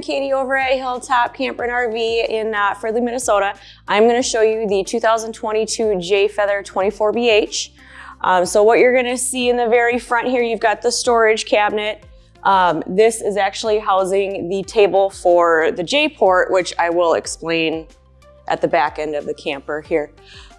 Katie over at Hilltop Camper and RV in uh, Fridley, Minnesota. I'm going to show you the 2022 Jay Feather 24BH. Um, so what you're going to see in the very front here, you've got the storage cabinet. Um, this is actually housing the table for the J-port, which I will explain at the back end of the camper here.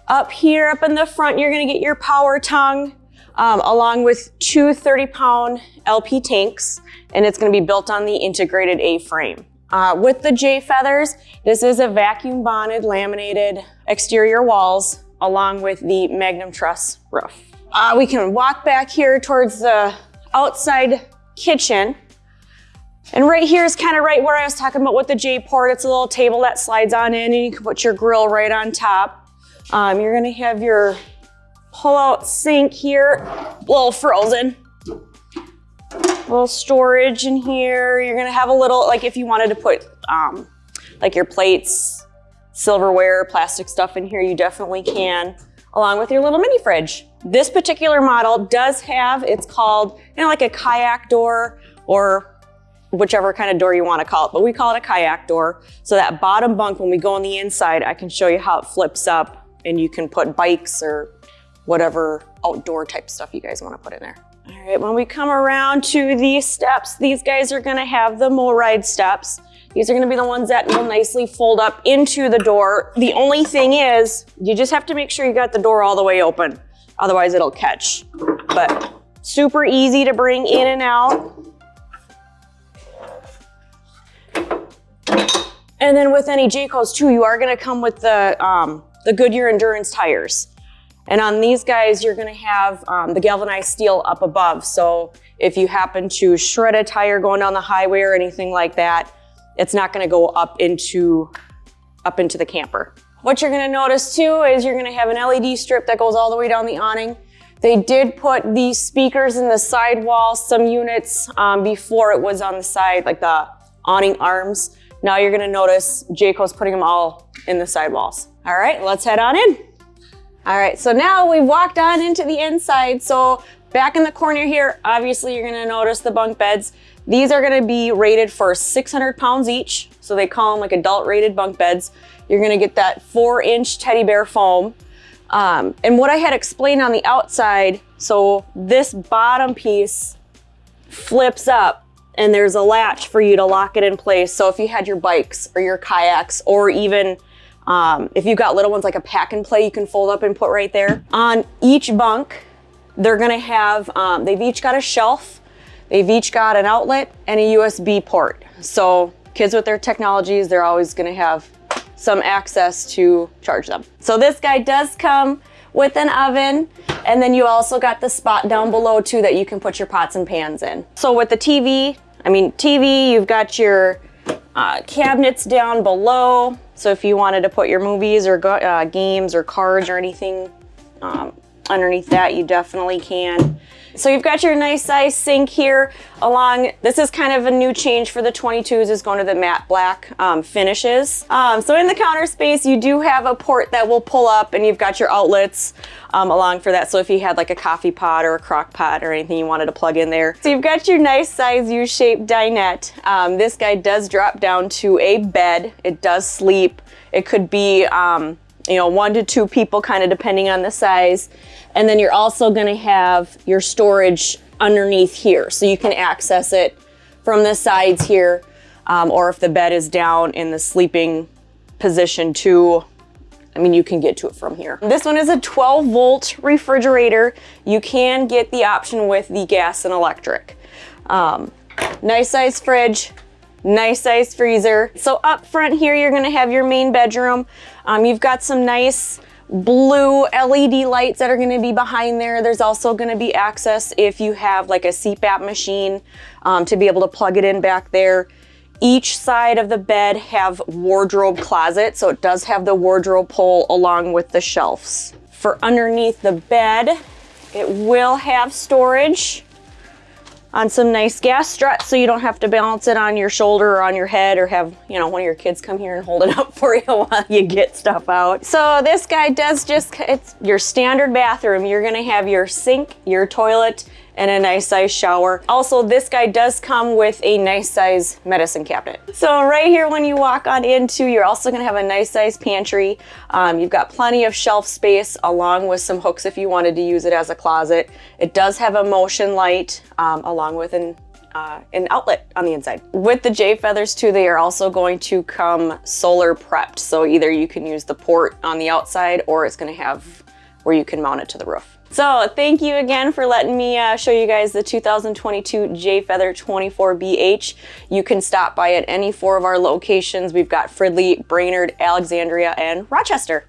Up here, up in the front, you're going to get your power tongue um, along with two 30 pound LP tanks, and it's gonna be built on the integrated A-frame. Uh, with the Jay Feathers, this is a vacuum bonded laminated exterior walls along with the Magnum Truss roof. Uh, we can walk back here towards the outside kitchen. And right here is kind of right where I was talking about with the J-port. It's a little table that slides on in and you can put your grill right on top. Um, you're gonna have your pull out sink here, a little frozen. A little storage in here. You're gonna have a little, like if you wanted to put um, like your plates, silverware, plastic stuff in here, you definitely can, along with your little mini fridge. This particular model does have, it's called, you know, like a kayak door or whichever kind of door you want to call it, but we call it a kayak door. So that bottom bunk, when we go on the inside, I can show you how it flips up and you can put bikes or whatever outdoor type stuff you guys want to put in there. All right, when we come around to these steps, these guys are gonna have the MORryde steps. These are gonna be the ones that will nicely fold up into the door. The only thing is, you just have to make sure you got the door all the way open. Otherwise it'll catch. But super easy to bring in and out. And then with any Jaycos too, you are gonna come with the, um, the Goodyear Endurance tires. And on these guys, you're gonna have um, the galvanized steel up above. So if you happen to shred a tire going down the highway or anything like that, it's not gonna go up into, up into the camper. What you're gonna notice too is you're gonna have an LED strip that goes all the way down the awning. They did put these speakers in the sidewall, some units um, before it was on the side, like the awning arms. Now you're gonna notice Jayco's putting them all in the sidewalls. All right, let's head on in. All right, so now we've walked on into the inside. So back in the corner here, obviously you're gonna notice the bunk beds. These are gonna be rated for 600 pounds each. So they call them like adult rated bunk beds. You're gonna get that four inch teddy bear foam. Um, and what I had explained on the outside, so this bottom piece flips up and there's a latch for you to lock it in place. So if you had your bikes or your kayaks or even um, if you've got little ones like a pack and play, you can fold up and put right there. On each bunk, they're gonna have, um, they've each got a shelf, they've each got an outlet and a USB port. So kids with their technologies, they're always gonna have some access to charge them. So this guy does come with an oven and then you also got the spot down below too that you can put your pots and pans in. So with the TV, I mean TV, you've got your uh, cabinets down below. So if you wanted to put your movies or uh, games or cards or anything um, underneath that, you definitely can. So you've got your nice size sink here along, this is kind of a new change for the 22s is going to the matte black um, finishes. Um, so in the counter space, you do have a port that will pull up and you've got your outlets um, along for that. So if you had like a coffee pot or a crock pot or anything you wanted to plug in there. So you've got your nice size U-shaped dinette. Um, this guy does drop down to a bed. It does sleep. It could be um, you know, one to two people kind of depending on the size. And then you're also gonna have your storage underneath here. So you can access it from the sides here, um, or if the bed is down in the sleeping position too, I mean, you can get to it from here. This one is a 12 volt refrigerator. You can get the option with the gas and electric. Um, nice size fridge, nice size freezer. So up front here, you're gonna have your main bedroom. Um, you've got some nice blue LED lights that are gonna be behind there. There's also gonna be access if you have like a CPAP machine um, to be able to plug it in back there. Each side of the bed have wardrobe closet, so it does have the wardrobe pole along with the shelves. For underneath the bed, it will have storage on some nice gas struts so you don't have to balance it on your shoulder or on your head or have, you know, one of your kids come here and hold it up for you while you get stuff out. So this guy does just, it's your standard bathroom. You're gonna have your sink, your toilet, and a nice size shower. Also, this guy does come with a nice size medicine cabinet. So right here when you walk on into, you're also gonna have a nice size pantry. Um, you've got plenty of shelf space along with some hooks if you wanted to use it as a closet. It does have a motion light um, along with an uh, an outlet on the inside. With the Jay Feathers too, they are also going to come solar prepped. So either you can use the port on the outside or it's gonna have where you can mount it to the roof. So thank you again for letting me uh, show you guys the 2022 Jay Feather 24BH. You can stop by at any four of our locations. We've got Fridley, Brainerd, Alexandria, and Rochester.